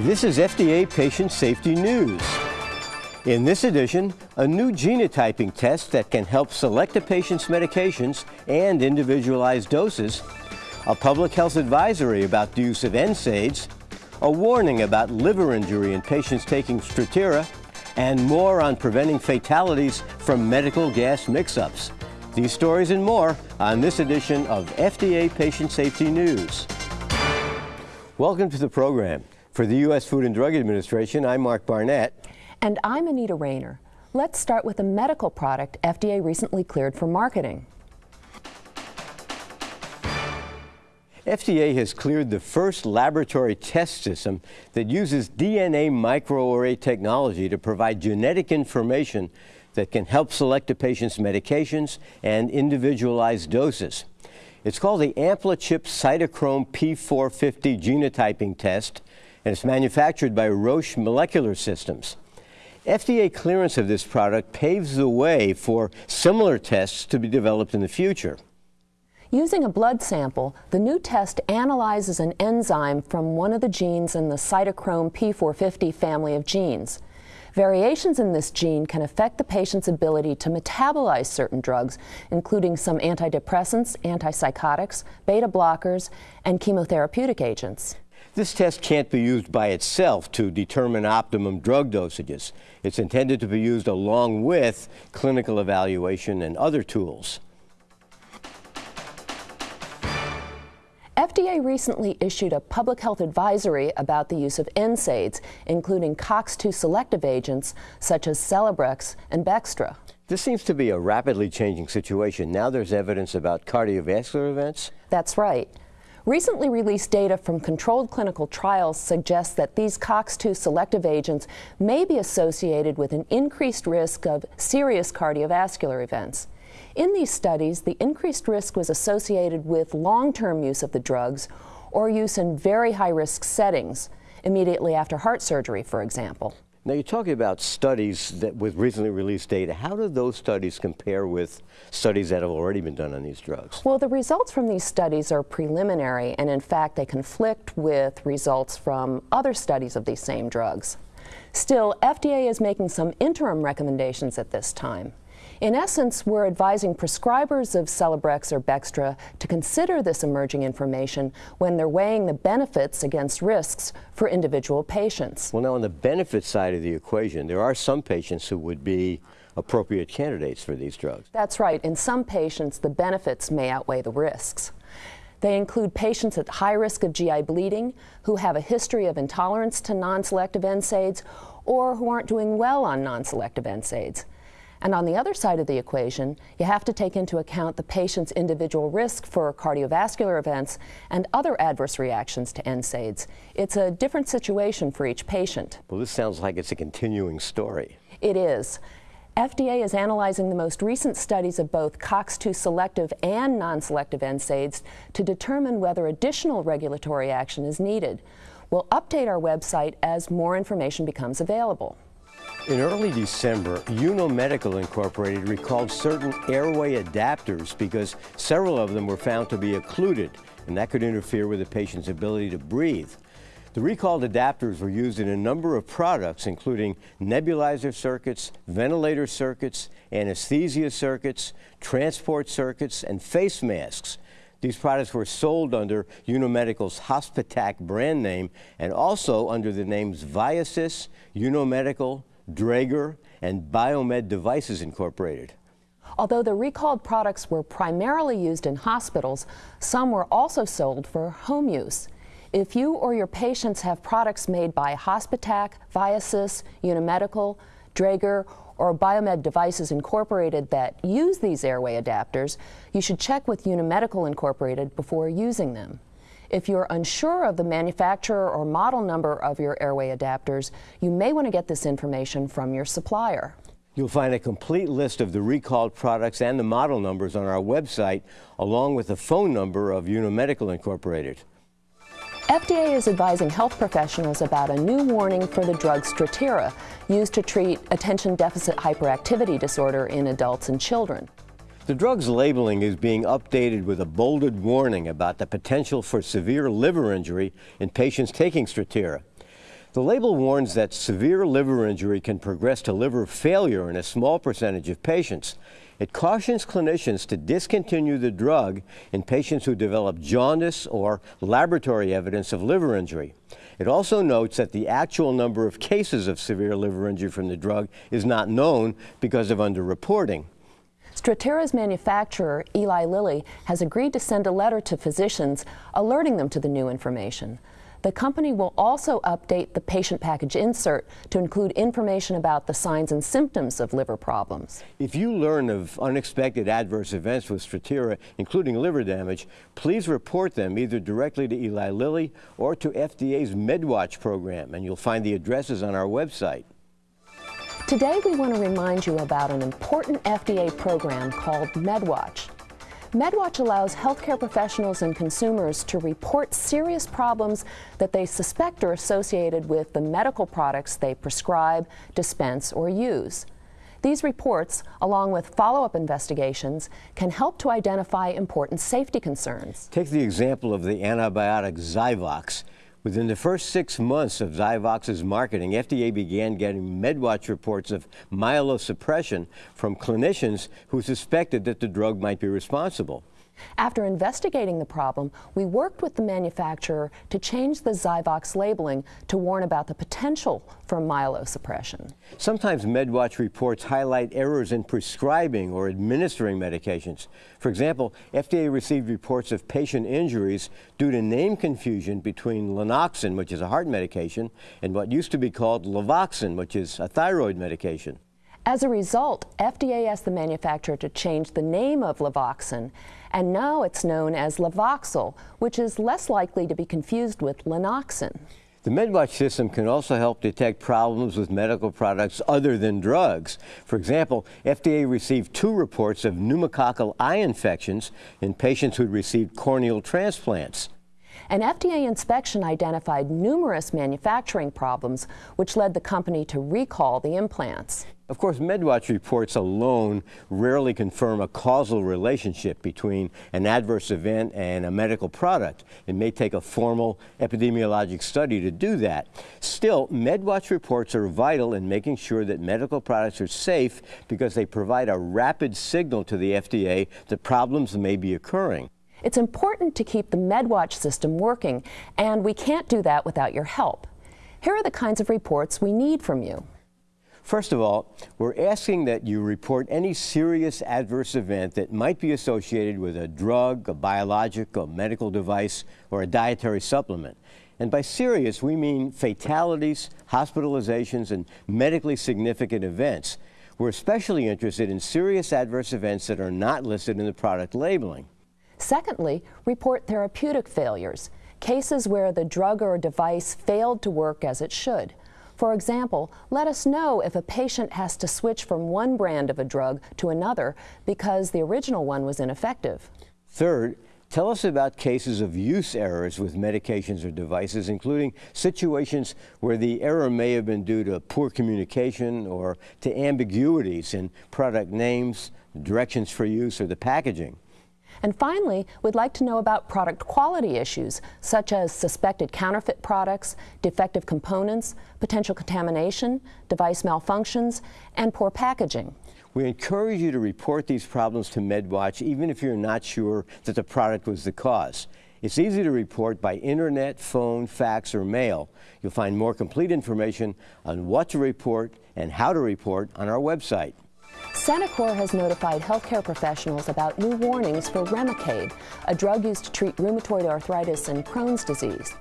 This is FDA Patient Safety News. In this edition, a new genotyping test that can help select a patient's medications and individualize doses, a public health advisory about the use of NSAIDs, a warning about liver injury in patients taking Strattera, and more on preventing fatalities from medical gas mix-ups. These stories and more on this edition of FDA Patient Safety News. Welcome to the program. For the U.S. Food and Drug Administration, I'm Mark Barnett. And I'm Anita Rayner. Let's start with a medical product FDA recently cleared for marketing. FDA has cleared the first laboratory test system that uses DNA microarray technology to provide genetic information that can help select a patient's medications and individualize doses. It's called the AmpliChip Cytochrome P450 genotyping test, and it's manufactured by Roche Molecular Systems. FDA clearance of this product paves the way for similar tests to be developed in the future. Using a blood sample, the new test analyzes an enzyme from one of the genes in the cytochrome P450 family of genes. Variations in this gene can affect the patient's ability to metabolize certain drugs, including some antidepressants, antipsychotics, beta blockers, and chemotherapeutic agents. This test can't be used by itself to determine optimum drug dosages. It's intended to be used along with clinical evaluation and other tools. FDA recently issued a public health advisory about the use of NSAIDs, including COX-2 selective agents such as Celebrex and Bextra. This seems to be a rapidly changing situation. Now there's evidence about cardiovascular events. That's right. Recently released data from controlled clinical trials suggests that these COX-2 selective agents may be associated with an increased risk of serious cardiovascular events. In these studies, the increased risk was associated with long-term use of the drugs or use in very high-risk settings, immediately after heart surgery, for example. Now you're talking about studies that with recently released data. How do those studies compare with studies that have already been done on these drugs? Well, the results from these studies are preliminary and in fact they conflict with results from other studies of these same drugs. Still, FDA is making some interim recommendations at this time. In essence, we're advising prescribers of Celebrex or Bextra to consider this emerging information when they're weighing the benefits against risks for individual patients. Well, now on the benefit side of the equation, there are some patients who would be appropriate candidates for these drugs. That's right. In some patients, the benefits may outweigh the risks. They include patients at high risk of GI bleeding, who have a history of intolerance to non-selective NSAIDs, or who aren't doing well on non-selective NSAIDs. And on the other side of the equation, you have to take into account the patient's individual risk for cardiovascular events and other adverse reactions to NSAIDs. It's a different situation for each patient. Well, this sounds like it's a continuing story. It is. FDA is analyzing the most recent studies of both COX-2 selective and non-selective NSAIDs to determine whether additional regulatory action is needed. We'll update our website as more information becomes available. In early December, Unomedical Incorporated recalled certain airway adapters because several of them were found to be occluded, and that could interfere with the patient's ability to breathe. The recalled adapters were used in a number of products, including nebulizer circuits, ventilator circuits, anesthesia circuits, transport circuits, and face masks. These products were sold under Unomedical's Hospitak brand name and also under the names Viasys, Unomedical, Draeger, and Biomed Devices Incorporated. Although the recalled products were primarily used in hospitals, some were also sold for home use. If you or your patients have products made by Hospitak, Viasys, Unomedical, Draeger, or Biomed Devices Incorporated that use these airway adapters, you should check with Unomedical Incorporated before using them. If you're unsure of the manufacturer or model number of your airway adapters, you may want to get this information from your supplier. You'll find a complete list of the recalled products and the model numbers on our website, along with the phone number of Unomedical Incorporated. FDA is advising health professionals about a new warning for the drug Strattera, used to treat attention deficit hyperactivity disorder in adults and children. The drug's labeling is being updated with a bolded warning about the potential for severe liver injury in patients taking Strattera. The label warns that severe liver injury can progress to liver failure in a small percentage of patients. It cautions clinicians to discontinue the drug in patients who develop jaundice or laboratory evidence of liver injury. It also notes that the actual number of cases of severe liver injury from the drug is not known because of underreporting. Strattera's manufacturer, Eli Lilly, has agreed to send a letter to physicians alerting them to the new information. The company will also update the patient package insert to include information about the signs and symptoms of liver problems. If you learn of unexpected adverse events with Strattera, including liver damage, please report them either directly to Eli Lilly or to FDA's MedWatch program, and you'll find the addresses on our website. Today we want to remind you about an important FDA program called MedWatch. MedWatch allows healthcare professionals and consumers to report serious problems that they suspect are associated with the medical products they prescribe, dispense, or use. These reports, along with follow-up investigations, can help to identify important safety concerns. Take the example of the antibiotic Zyvox. Within the first six months of Zyvox's marketing, FDA began getting MedWatch reports of myelosuppression from clinicians who suspected that the drug might be responsible. After investigating the problem, we worked with the manufacturer to change the Zyvox labeling to warn about the potential for myelosuppression. Sometimes MedWatch reports highlight errors in prescribing or administering medications. For example, FDA received reports of patient injuries due to name confusion between Lanoxin, which is a heart medication, and what used to be called Levoxine, which is a thyroid medication. As a result, FDA asked the manufacturer to change the name of Levoxine, and now it's known as Levoxyl, which is less likely to be confused with Lanoxin. The MedWatch system can also help detect problems with medical products other than drugs. For example, FDA received two reports of pneumococcal eye infections in patients who had received corneal transplants. An FDA inspection identified numerous manufacturing problems, which led the company to recall the implants. Of course, MedWatch reports alone rarely confirm a causal relationship between an adverse event and a medical product. It may take a formal epidemiologic study to do that. Still, MedWatch reports are vital in making sure that medical products are safe because they provide a rapid signal to the FDA that problems may be occurring. It's important to keep the MedWatch system working, and we can't do that without your help. Here are the kinds of reports we need from you. First of all, we're asking that you report any serious adverse event that might be associated with a drug, a biologic, a medical device, or a dietary supplement. And by serious, we mean fatalities, hospitalizations, and medically significant events. We're especially interested in serious adverse events that are not listed in the product labeling. Secondly, report therapeutic failures, cases where the drug or device failed to work as it should. For example, let us know if a patient has to switch from one brand of a drug to another because the original one was ineffective. Third, tell us about cases of use errors with medications or devices, including situations where the error may have been due to poor communication or to ambiguities in product names, directions for use, or the packaging. And finally, we'd like to know about product quality issues, such as suspected counterfeit products, defective components, potential contamination, device malfunctions, and poor packaging. We encourage you to report these problems to MedWatch even if you're not sure that the product was the cause. It's easy to report by internet, phone, fax, or mail. You'll find more complete information on what to report and how to report on our website. Centocor has notified healthcare professionals about new warnings for Remicade, a drug used to treat rheumatoid arthritis and Crohn's disease.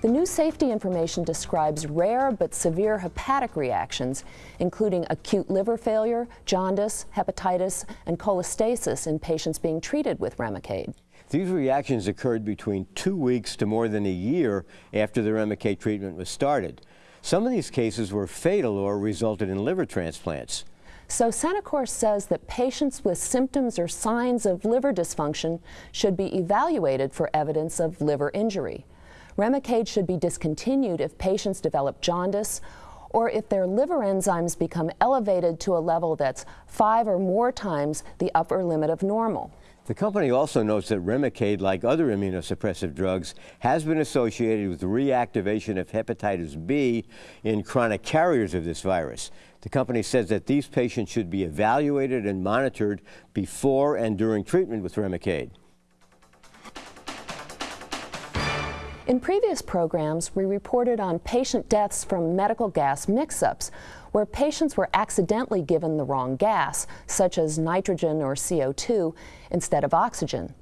The new safety information describes rare but severe hepatic reactions, including acute liver failure, jaundice, hepatitis, and cholestasis in patients being treated with Remicade. These reactions occurred between two weeks to more than a year after the Remicade treatment was started. Some of these cases were fatal or resulted in liver transplants. So Centocor says that patients with symptoms or signs of liver dysfunction should be evaluated for evidence of liver injury. Remicade should be discontinued if patients develop jaundice or if their liver enzymes become elevated to a level that's five or more times the upper limit of normal. The company also notes that Remicade, like other immunosuppressive drugs, has been associated with reactivation of hepatitis B in chronic carriers of this virus. The company says that these patients should be evaluated and monitored before and during treatment with Remicade. In previous programs, we reported on patient deaths from medical gas mix-ups, where patients were accidentally given the wrong gas, such as nitrogen or CO2, instead of oxygen.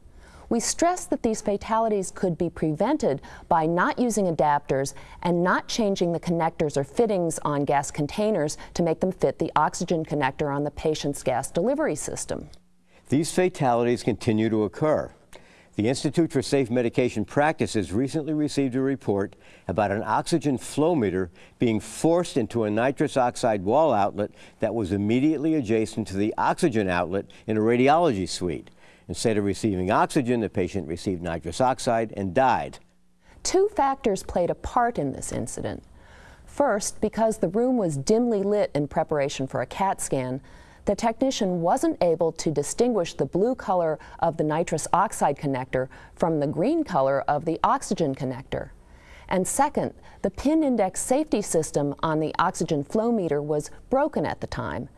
We stressed that these fatalities could be prevented by not using adapters and not changing the connectors or fittings on gas containers to make them fit the oxygen connector on the patient's gas delivery system. These fatalities continue to occur. The Institute for Safe Medication Practices recently received a report about an oxygen flow meter being forced into a nitrous oxide wall outlet that was immediately adjacent to the oxygen outlet in a radiology suite. Instead of receiving oxygen, the patient received nitrous oxide and died. Two factors played a part in this incident. First, because the room was dimly lit in preparation for a CAT scan, the technician wasn't able to distinguish the blue color of the nitrous oxide connector from the green color of the oxygen connector. And second, the pin index safety system on the oxygen flow meter was broken at the time.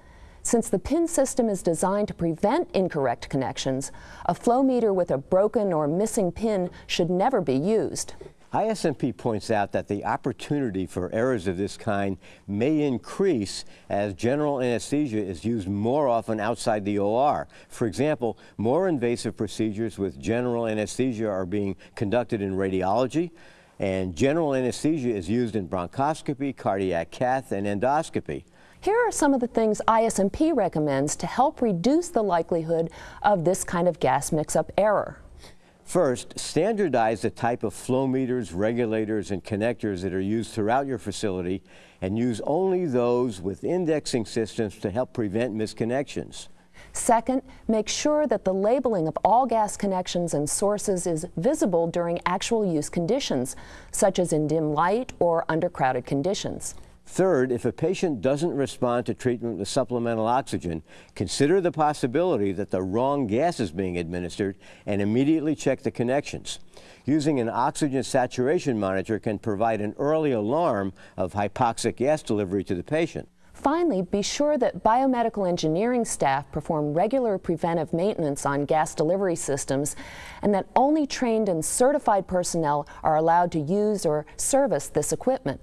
Since the pin system is designed to prevent incorrect connections, a flow meter with a broken or missing pin should never be used. ISMP points out that the opportunity for errors of this kind may increase as general anesthesia is used more often outside the OR. For example, more invasive procedures with general anesthesia are being conducted in radiology, and general anesthesia is used in bronchoscopy, cardiac cath, and endoscopy. Here are some of the things ISMP recommends to help reduce the likelihood of this kind of gas mix-up error. First, standardize the type of flow meters, regulators, and connectors that are used throughout your facility and use only those with indexing systems to help prevent misconnections. Second, make sure that the labeling of all gas connections and sources is visible during actual use conditions, such as in dim light or under crowded conditions. Third, if a patient doesn't respond to treatment with supplemental oxygen, consider the possibility that the wrong gas is being administered and immediately check the connections. Using an oxygen saturation monitor can provide an early alarm of hypoxic gas delivery to the patient. Finally, be sure that biomedical engineering staff perform regular preventive maintenance on gas delivery systems and that only trained and certified personnel are allowed to use or service this equipment.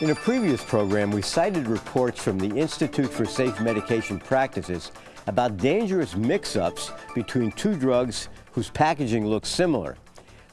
In a previous program, we cited reports from the Institute for Safe Medication Practices about dangerous mix-ups between two drugs whose packaging looks similar.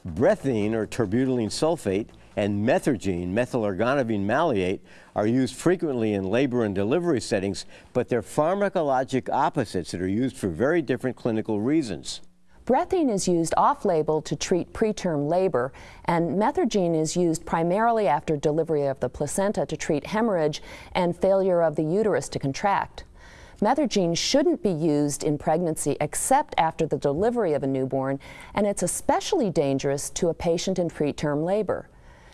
Brethine, or terbutaline sulfate, and methergine, methylergonovine maleate, are used frequently in labor and delivery settings, but they're pharmacologic opposites that are used for very different clinical reasons. Brethine is used off-label to treat preterm labor, and methergine is used primarily after delivery of the placenta to treat hemorrhage and failure of the uterus to contract. Methergine shouldn't be used in pregnancy except after the delivery of a newborn, and it's especially dangerous to a patient in preterm labor.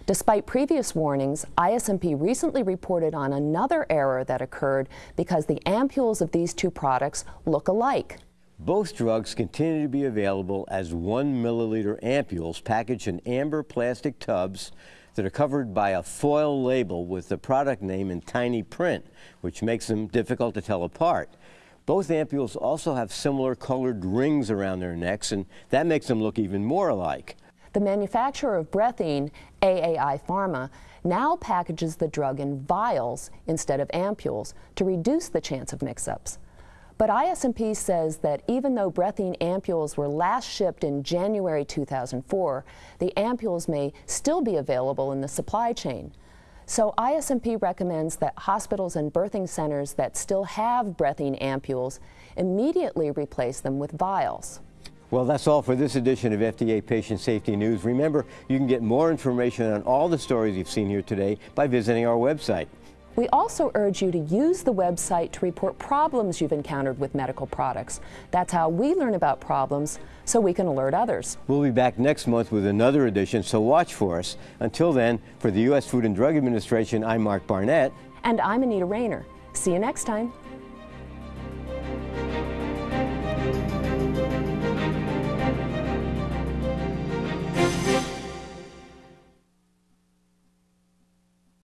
Despite previous warnings, ISMP recently reported on another error that occurred because the ampules of these two products look alike. Both drugs continue to be available as one milliliter ampules packaged in amber plastic tubs that are covered by a foil label with the product name in tiny print, which makes them difficult to tell apart. Both ampules also have similar colored rings around their necks, and that makes them look even more alike. The manufacturer of Brethine, AAI Pharma, now packages the drug in vials instead of ampules to reduce the chance of mix-ups. But ISMP says that even though Brethine ampules were last shipped in January 2004, the ampules may still be available in the supply chain. So ISMP recommends that hospitals and birthing centers that still have Brethine ampules immediately replace them with vials. Well, that's all for this edition of FDA Patient Safety News. Remember, you can get more information on all the stories you've seen here today by visiting our website. We also urge you to use the website to report problems you've encountered with medical products. That's how we learn about problems so we can alert others. We'll be back next month with another edition, so watch for us. Until then, for the U.S. Food and Drug Administration, I'm Mark Barnett. And I'm Anita Rayner. See you next time.